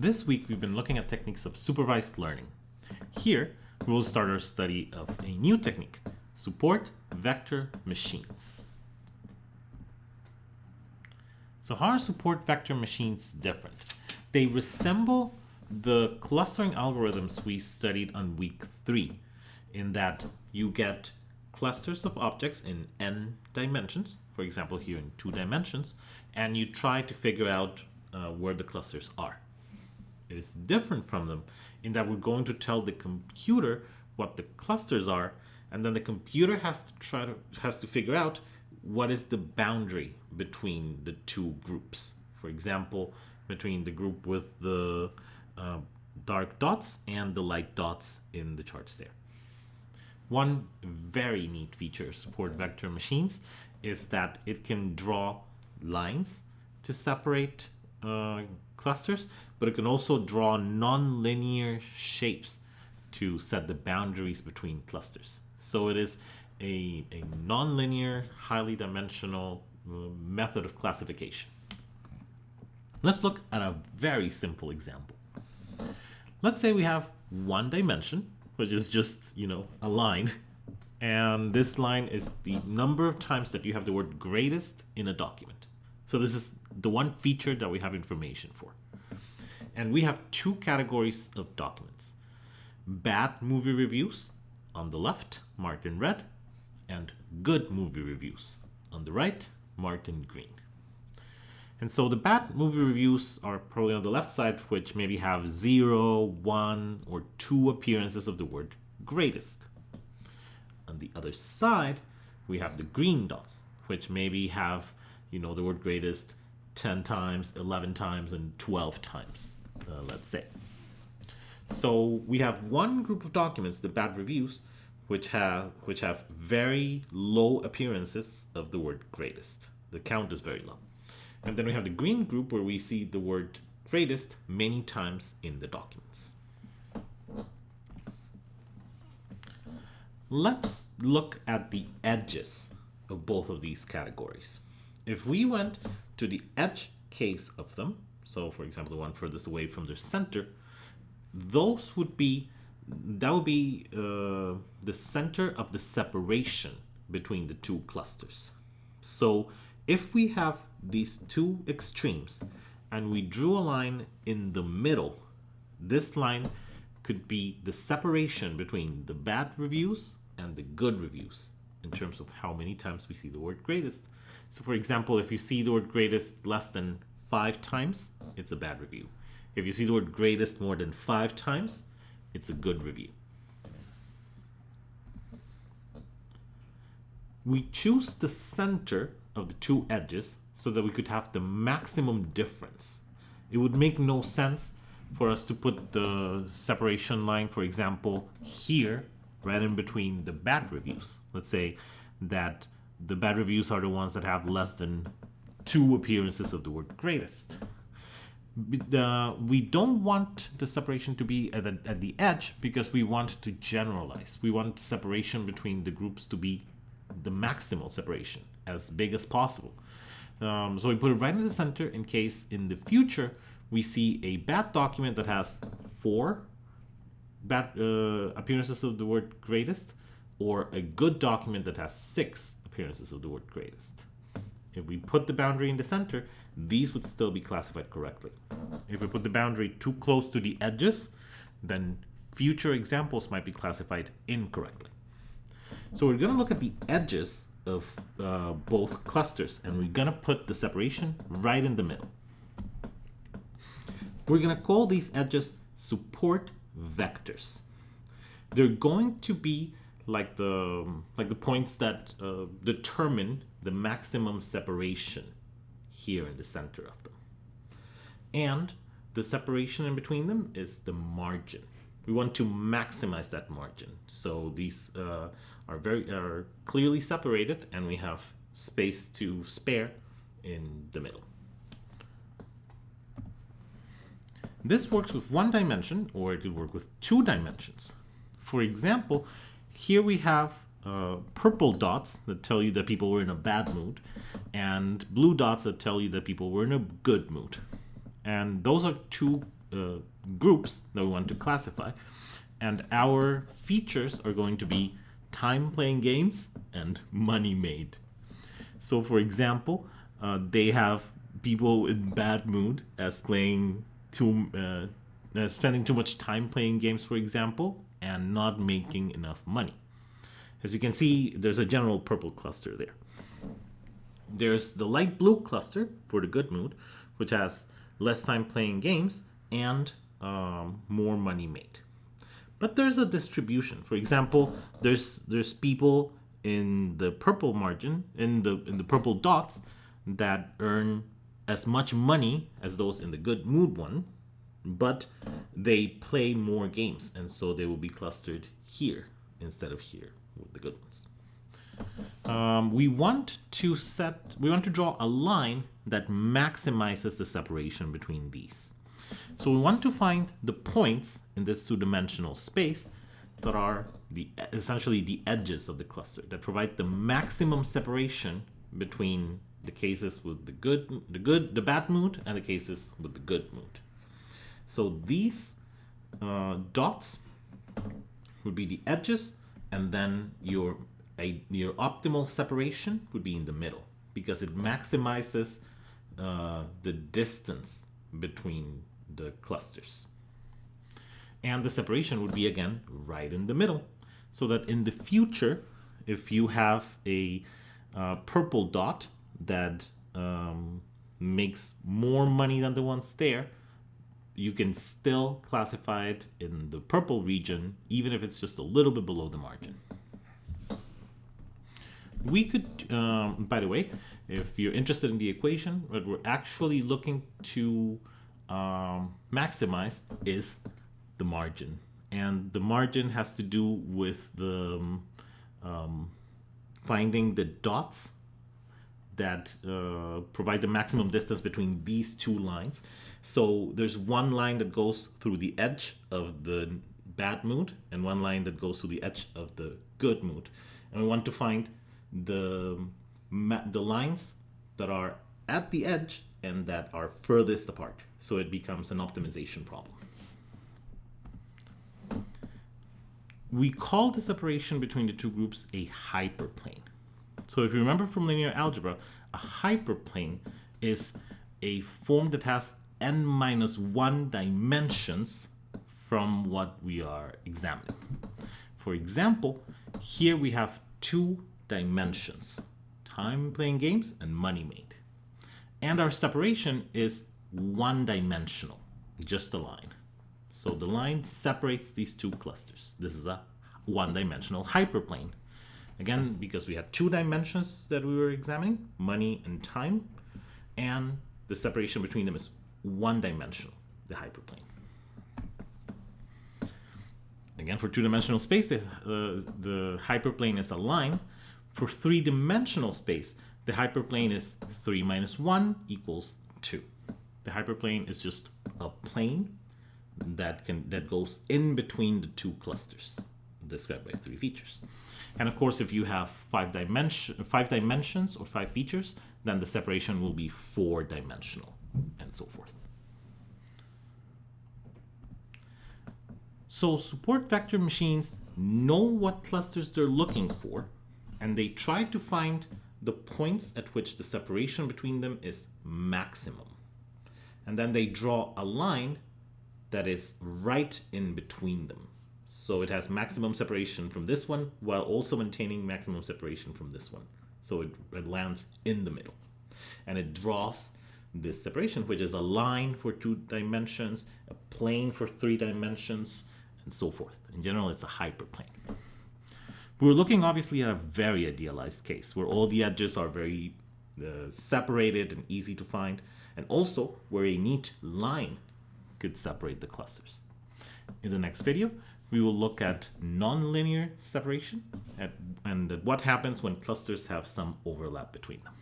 This week we've been looking at techniques of supervised learning. Here, we will start our study of a new technique, support vector machines. So how are support vector machines different? They resemble the clustering algorithms we studied on week three, in that you get clusters of objects in n dimensions, for example here in two dimensions, and you try to figure out uh, where the clusters are. It is different from them in that we're going to tell the computer what the clusters are, and then the computer has to try to has to figure out what is the boundary between the two groups. For example, between the group with the uh, dark dots and the light dots in the charts there. One very neat feature support vector machines is that it can draw lines to separate uh, clusters, but it can also draw non-linear shapes to set the boundaries between clusters. So it is a, a non-linear, highly dimensional uh, method of classification. Let's look at a very simple example. Let's say we have one dimension, which is just, you know, a line. And this line is the number of times that you have the word greatest in a document. So this is the one feature that we have information for. And we have two categories of documents. Bad movie reviews on the left, marked in red, and good movie reviews on the right, marked in green. And so the bad movie reviews are probably on the left side, which maybe have zero, one, or two appearances of the word greatest. On the other side, we have the green dots, which maybe have, you know, the word greatest 10 times, 11 times, and 12 times, uh, let's say. So we have one group of documents, the bad reviews, which have which have very low appearances of the word greatest. The count is very low. And then we have the green group where we see the word greatest many times in the documents. Let's look at the edges of both of these categories. If we went to the edge case of them, so for example, the one furthest away from the center, those would be, that would be uh, the center of the separation between the two clusters. So if we have these two extremes and we drew a line in the middle, this line could be the separation between the bad reviews and the good reviews in terms of how many times we see the word greatest. So for example, if you see the word greatest less than five times, it's a bad review. If you see the word greatest more than five times, it's a good review. We choose the center of the two edges so that we could have the maximum difference. It would make no sense for us to put the separation line, for example, here, right in between the bad reviews. Let's say that the bad reviews are the ones that have less than two appearances of the word greatest. Uh, we don't want the separation to be at the, at the edge because we want to generalize. We want separation between the groups to be the maximal separation, as big as possible. Um, so we put it right in the center in case in the future we see a bad document that has four bad uh, appearances of the word greatest or a good document that has six appearances of the word greatest. If we put the boundary in the center, these would still be classified correctly. If we put the boundary too close to the edges, then future examples might be classified incorrectly. So we're going to look at the edges of uh, both clusters and we're gonna put the separation right in the middle. We're gonna call these edges support vectors. They're going to be like the like the points that uh, determine the maximum separation here in the center of them. And the separation in between them is the margin we want to maximize that margin. So these uh, are very are clearly separated and we have space to spare in the middle. This works with one dimension or it could work with two dimensions. For example, here we have uh, purple dots that tell you that people were in a bad mood and blue dots that tell you that people were in a good mood. And those are two uh, groups that we want to classify. And our features are going to be time playing games and money made. So, for example, uh, they have people in bad mood as playing too, uh, spending too much time playing games, for example, and not making enough money. As you can see, there's a general purple cluster there. There's the light blue cluster for the good mood, which has less time playing games and um, more money made. But there's a distribution. For example, there's there's people in the purple margin, in the in the purple dots, that earn as much money as those in the good mood one, but they play more games, and so they will be clustered here instead of here with the good ones. Um, we want to set, we want to draw a line that maximizes the separation between these. So we want to find the points in this two-dimensional space that are the essentially the edges of the cluster that provide the maximum separation between the cases with the good, the good, the bad mood, and the cases with the good mood. So these uh, dots would be the edges, and then your a, your optimal separation would be in the middle because it maximizes uh, the distance between the clusters. And the separation would be again right in the middle so that in the future, if you have a uh, purple dot that um, makes more money than the ones there, you can still classify it in the purple region, even if it's just a little bit below the margin. We could, um, by the way, if you're interested in the equation, what we're actually looking to um, maximize is the margin. And the margin has to do with the um, finding the dots that uh, provide the maximum distance between these two lines. So there's one line that goes through the edge of the bad mood and one line that goes through the edge of the good mood. And we want to find the, the lines that are at the edge and that are furthest apart. So it becomes an optimization problem. We call the separation between the two groups a hyperplane. So if you remember from linear algebra, a hyperplane is a form that has n minus 1 dimensions from what we are examining. For example, here we have two dimensions, time playing games and money made. And our separation is one dimensional, just a line. So the line separates these two clusters. This is a one dimensional hyperplane. Again, because we had two dimensions that we were examining, money and time, and the separation between them is one dimensional, the hyperplane. Again, for two-dimensional space, the, uh, the hyperplane is a line, for three-dimensional space, the hyperplane is 3 minus 1 equals 2. The hyperplane is just a plane that can that goes in between the two clusters described by three features. And of course, if you have five dimension five dimensions or five features, then the separation will be four dimensional and so forth. So support vector machines know what clusters they're looking for and they try to find the points at which the separation between them is maximum. And then they draw a line that is right in between them. So it has maximum separation from this one while also maintaining maximum separation from this one. So it, it lands in the middle. And it draws this separation, which is a line for two dimensions, a plane for three dimensions, and so forth. In general, it's a hyperplane. We're looking obviously at a very idealized case where all the edges are very uh, separated and easy to find, and also where a neat line could separate the clusters. In the next video, we will look at nonlinear separation at, and what happens when clusters have some overlap between them.